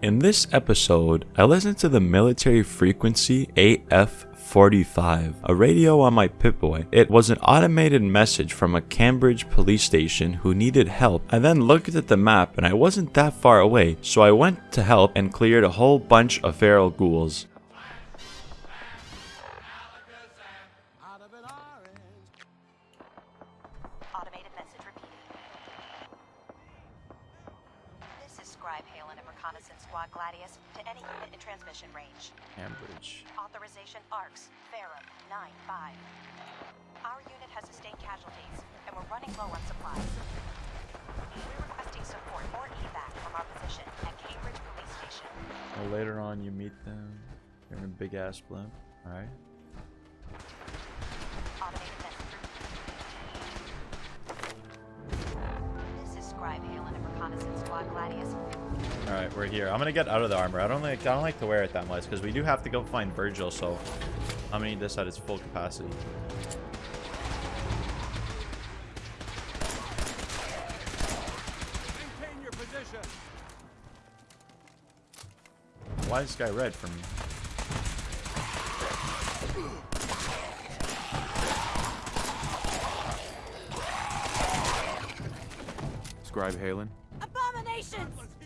In this episode, I listened to the military frequency AF45, a radio on my Pip-Boy. It was an automated message from a Cambridge police station who needed help. I then looked at the map and I wasn't that far away, so I went to help and cleared a whole bunch of feral ghouls. Automated message repeated. This is Scribe Haylen of Reconnaissance Squad Gladius to any unit in transmission range. Cambridge. Authorization Arcus, Ferrum 9-5. Our unit has sustained casualties, and we're running low on supplies. We're requesting support or evac from our position at Cambridge Police Station. Well, later on, you meet them. They're in a big ass blimp. Alright. We're here. I'm gonna get out of the armor. I don't like I don't like to wear it that much because we do have to go find Virgil. So I'm gonna need this at its full capacity. Maintain your position. Why is this guy red for me? Scribe Haylen. Abominations!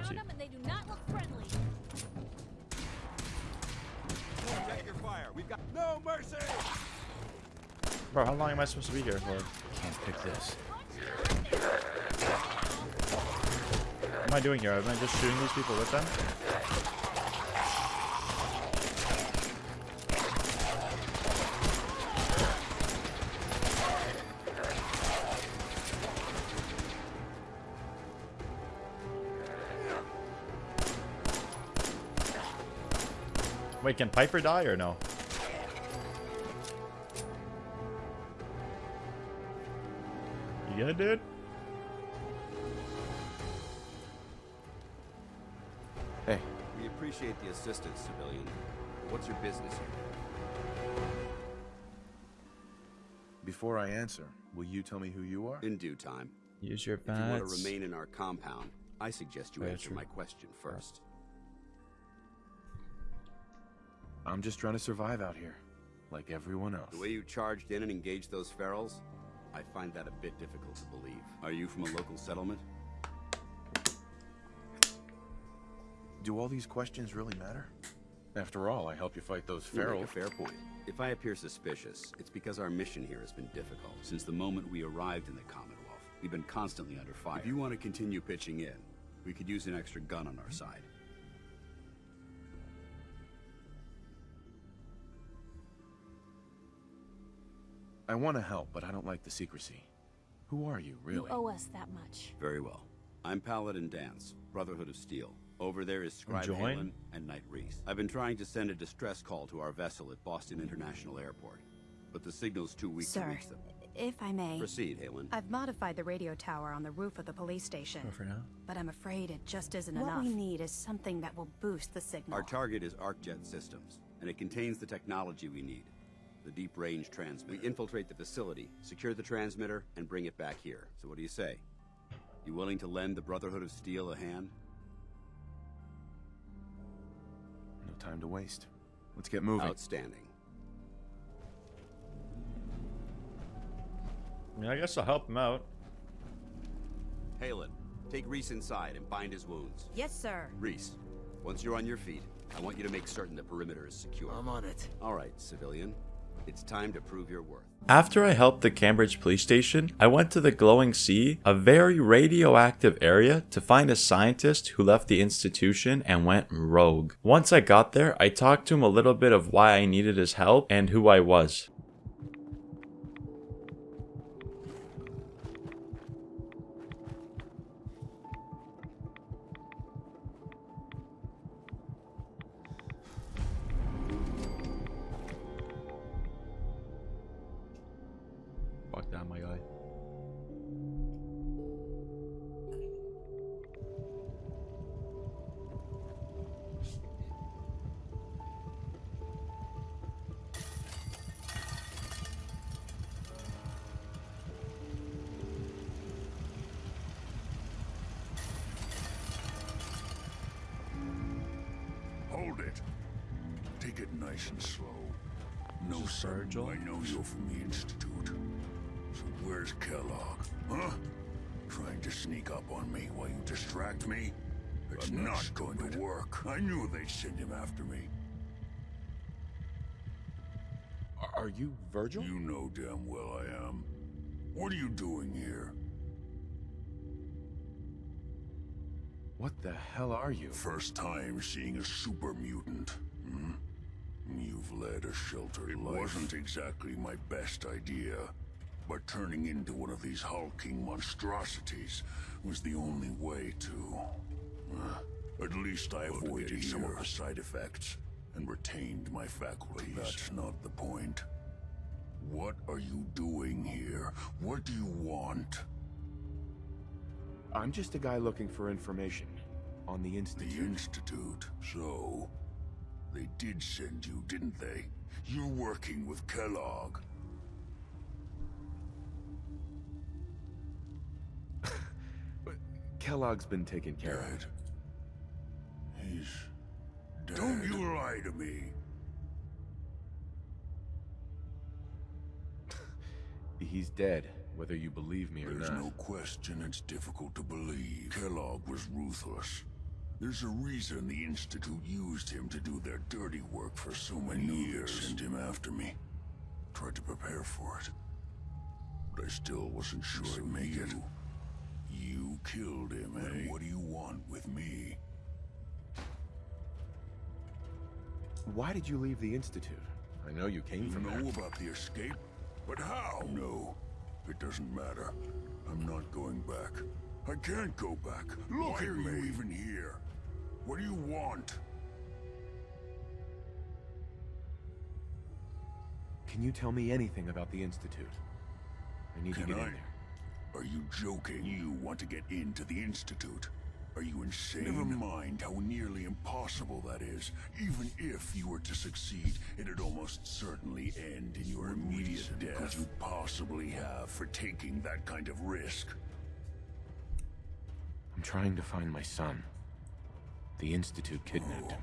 He talks to you. and they do not look friendly. Take your fire. We've got no mercy. Bro, how long am I supposed to be here for? I can't pick this. What am I doing here? Am I just shooting these people with them? Wait, can Piper die or no? You good, dude? Hey, We appreciate the assistance, civilian. What's your business here? Before I answer, will you tell me who you are? In due time. Use your If you want to remain in our compound, I suggest you Yeah, answer true. my question first. I'm just trying to survive out here, like everyone else. The way you charged in and engaged those ferals, I find that a bit difficult to believe. Are you from a local settlement? Do all these questions really matter? After all, I help you fight those You feral. fair point. If I appear suspicious, it's because our mission here has been difficult. Since the moment we arrived in the Commonwealth, we've been constantly under fire. If you want to continue pitching in, we could use an extra gun on our side. I want to help, but I don't like the secrecy. Who are you, really? You owe us that much. Very well. I'm Paladin Danse, Brotherhood of Steel. Over there is Scribe Join? Haylen and Knight Rhys. I've been trying to send a distress call to our vessel at Boston International Airport, but the signal's too weak to reach them. if I may, Proceed, Haylen. I've modified the radio tower on the roof of the police station, Go for now. but I'm afraid it just isn't What enough. What we need is something that will boost the signal. Our target is ArcJet Systems, and it contains the technology we need. The deep range transmitter. We infiltrate the facility, secure the transmitter, and bring it back here. So what do you say? You willing to lend the Brotherhood of Steel a hand? No time to waste. Let's get moving. Outstanding. I mean, I guess I'll help him out. Haylen, take Rhys inside and bind his wounds. Yes, sir. Rhys, once you're on your feet, I want you to make certain the perimeter is secure. I'm on it. All right, civilian. It's time to prove your worth. After I helped the Cambridge police station, I went to the Glowing Sea, a very radioactive area, to find a scientist who left the institution and went rogue. Once I got there, I talked to him a little bit of why I needed his help and who I was. Take it nice and slow. No. Virgil? I know you're from the Institute. So where's Kellogg? Huh? Trying to sneak up on me while you distract me? It's not, going to work. I knew they'd send him after me. Are- Are you Virgil? You know damn well I am. What are you doing here? What the hell are you? First time seeing a super mutant. Hmm? You've led a sheltered life. It wasn't exactly my best idea, but turning into one of these hulking monstrosities was the only way to. Uh, at least I avoided some of the side effects and retained my faculties. That's not the point. What are you doing here? What do you want? I'm just a guy looking for information on the Institute. The Institute. Institute. So, they did send you, didn't they? You're working with Kellogg. But Kellogg's been taken care of. He's dead. Don't you lie to me. He's dead, whether you believe me or There's not. There's no question it's difficult to believe. Kellogg was ruthless. There's a reason the Institute used him to do their dirty work for so many years. Sent him after me. Tried to prepare for it. But I still wasn't sure I'd make it. You killed him, eh? What do you want with me? Why did you leave the Institute? I know you came You from know there. about the escape? But how? No, it doesn't matter. I'm not going back. I can't go back. Look Why at are me. you even here? What do you want? Can you tell me anything about the Institute? I need Can to get I? in there. Are you joking? You want to get into the Institute? Are you insane? Never mind how nearly impossible that is. Even if you were to succeed, it'd almost certainly end in your immediate death could you'd possibly have for taking that kind of risk. I'm trying to find my son. The Institute kidnapped him.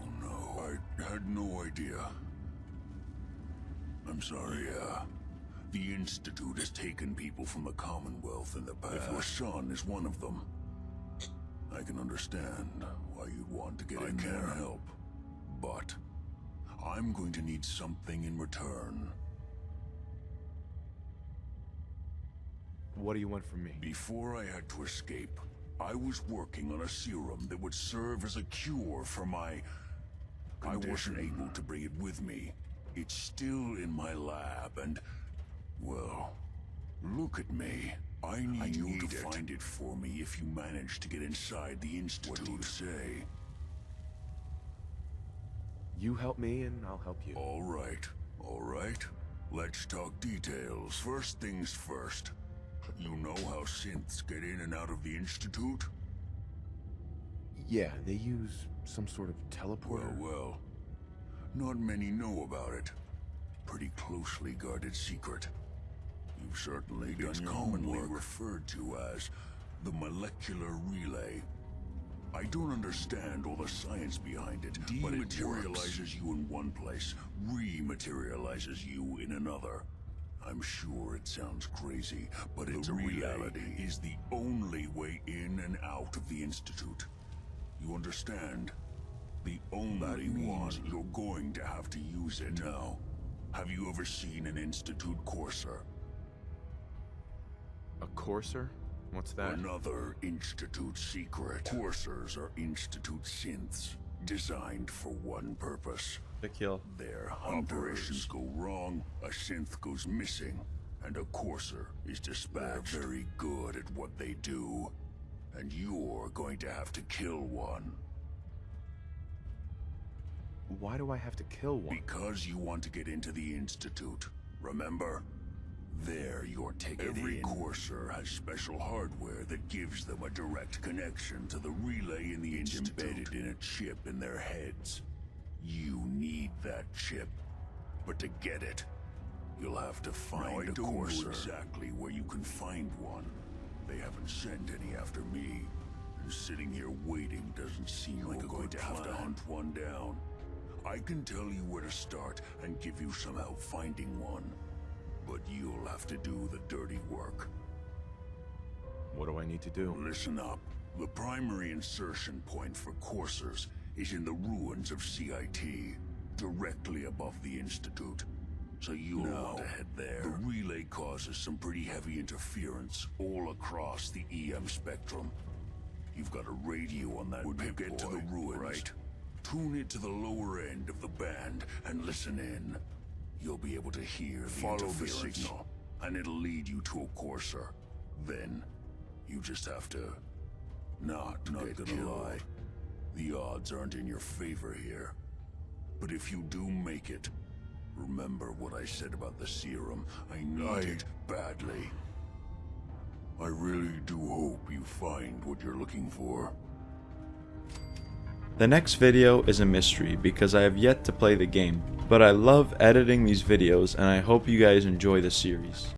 Oh no, I had no idea. I'm sorry, uh, the Institute has taken people from the Commonwealth in the past. If your son is one of them, I can understand why you'd want to get in there. I can't help, but I'm going to need something in return. What do you want from me? Before I had to escape, I was working on a serum that would serve as a cure for my... I wasn't able to bring it with me. It's still in my lab, and... Well, look at me. I need you to find it for me if you manage to get inside the Institute. What do you say? You help me and I'll help you. All right, all right. Let's talk details. First things first. You know how synths get in and out of the Institute? Yeah, they use some sort of teleporter. Well, well. Not many know about it. Pretty closely guarded secret. You've certainly done your commonly referred to as the molecular relay. I don't understand all the science behind it, but it materializes you in one place, rematerializes you in another. I'm sure it sounds crazy, but it's a reality. is the only way in and out of the Institute. You understand? The only one you're going to have to use it now. Have you ever seen an Institute Courser? A courser? What's that? Another Institute secret. Coursers are Institute synths, designed for one purpose. Kill. Their operations go wrong, a synth goes missing, and a courser is dispatched. They're very good at what they do, and you're going to have to kill one. Why do I have to kill one? Because you want to get into the Institute, remember? There, you're taken Every courser has special hardware that gives them a direct connection to the relay in the it's Institute. embedded in a chip in their heads. You need that chip. But to get it, you'll have to find now, I a don't courser. know exactly where you can find one. They haven't sent any after me. And sitting here waiting doesn't seem like a going to have to hunt one down. I can tell you where to start and give you some help finding one. But you'll have to do the dirty work. What do I need to do? Listen up. The primary insertion point for coursers is in the ruins of CIT, directly above the Institute. So you'll want to head there. The relay causes some pretty heavy interference all across the EM spectrum. You've got a radio on that when you get to the ruins. Right. Tune it to the lower end of the band and listen in. You'll be able to hear the Follow the signal, and it'll lead you to a courser. Then, you just have to not, not gonna killed. lie. The odds aren't in your favor here. But if you do make it, remember what I said about the serum. I need I... it badly. I really do hope you find what you're looking for. The next video is a mystery because I have yet to play the game, but I love editing these videos and I hope you guys enjoy the series.